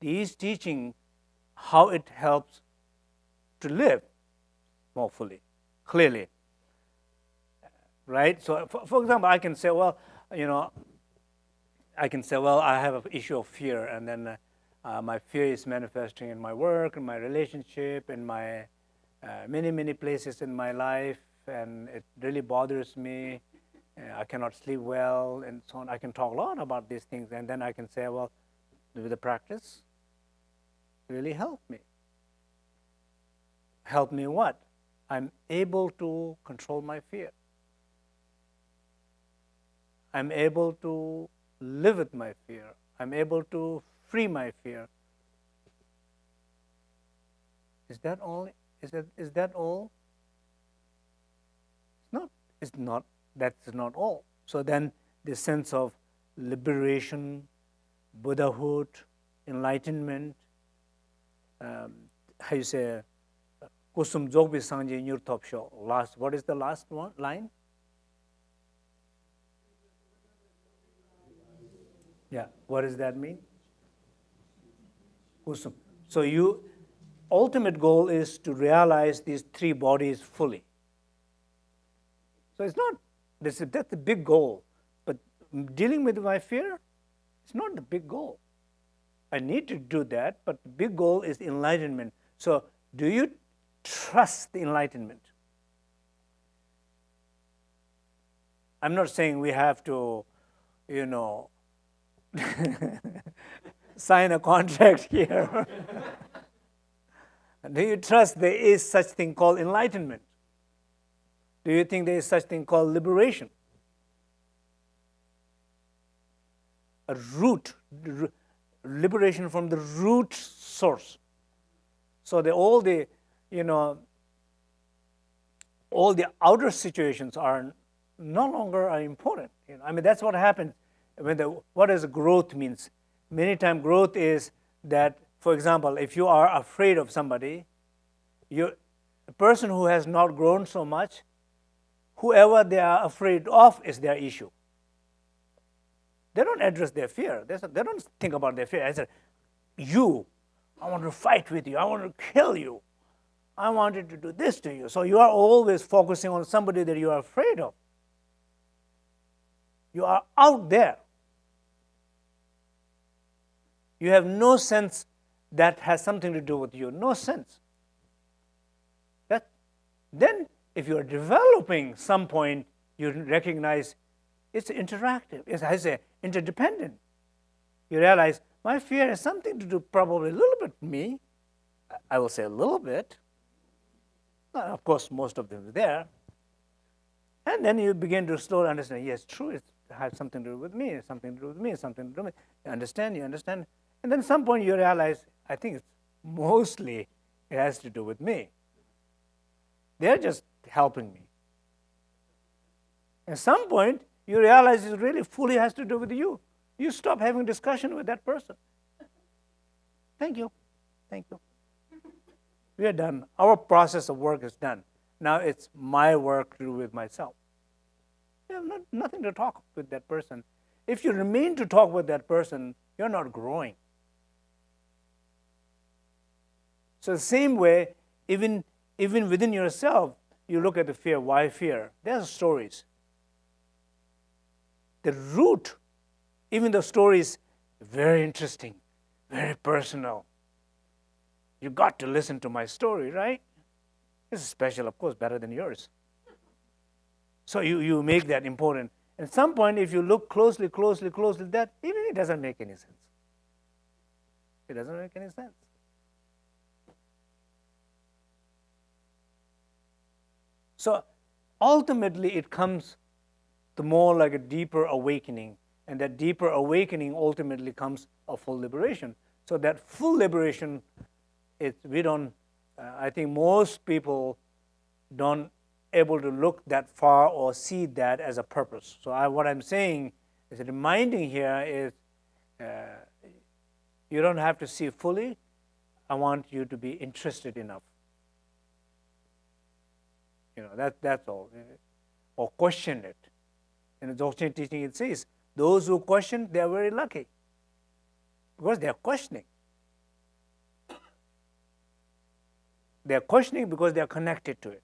he is teaching how it helps to live more fully, clearly. Right? So, for, for example, I can say, well, you know, I can say, well, I have an issue of fear, and then uh, uh, my fear is manifesting in my work, in my relationship, in my uh, many, many places in my life, and it really bothers me. I cannot sleep well, and so on. I can talk a lot about these things, and then I can say, well, with the practice, really help me. Help me what? I'm able to control my fear. I'm able to live with my fear. I'm able to free my fear. Is that all? Is that, is that all? It's not. It's not. That's not all. So then the sense of liberation, Buddhahood, enlightenment, um, how you say, kusum jogbi sangye nyur top show. Last, what is the last one line? Yeah, what does that mean? Kusum. So you, ultimate goal is to realize these three bodies fully. So it's not, this is, that's the big goal. But dealing with my fear, it's not the big goal. I need to do that, but the big goal is enlightenment. So do you trust the enlightenment? I'm not saying we have to, you know, sign a contract here. Do you trust there is such thing called enlightenment? Do you think there is such thing called liberation? A root, liberation from the root source. So the, all the, you know, all the outer situations are no longer are important. You know, I mean, that's what happens when the, what does growth means? Many times growth is that, for example, if you are afraid of somebody, you, a person who has not grown so much, whoever they are afraid of is their issue. They don't address their fear. They, they don't think about their fear. I said, you, I want to fight with you. I want to kill you. I wanted to do this to you. So you are always focusing on somebody that you are afraid of. You are out there you have no sense that has something to do with you, no sense. That, then if you are developing some point, you recognize it's interactive, it's, I say, interdependent. You realize my fear has something to do probably a little bit with me. I will say a little bit. of course, most of them are there. And then you begin to slowly understand, yes, true, it has something to do with me, something to do with me, something to do with me. You understand, you understand. And then some point you realize, I think it's mostly it has to do with me. They're just helping me. At some point, you realize it really fully has to do with you. You stop having discussion with that person. Thank you. Thank you. We are done. Our process of work is done. Now it's my work to do with myself. You have not, nothing to talk with that person. If you remain to talk with that person, you're not growing. So the same way, even, even within yourself, you look at the fear. Why fear? There's stories. The root, even the story is very interesting, very personal. You got to listen to my story, right? It's special, of course, better than yours. So you, you make that important. At some point, if you look closely, closely, closely, that even it doesn't make any sense. It doesn't make any sense. So ultimately, it comes to more like a deeper awakening. And that deeper awakening ultimately comes a full liberation. So that full liberation, it, we don't, uh, I think most people don't able to look that far or see that as a purpose. So I, what I'm saying is reminding here is uh, you don't have to see fully. I want you to be interested enough. You know, that, that's all. Or question it in the Dzogchen teaching, it says, those who question, they are very lucky because they are questioning. They are questioning because they are connected to it.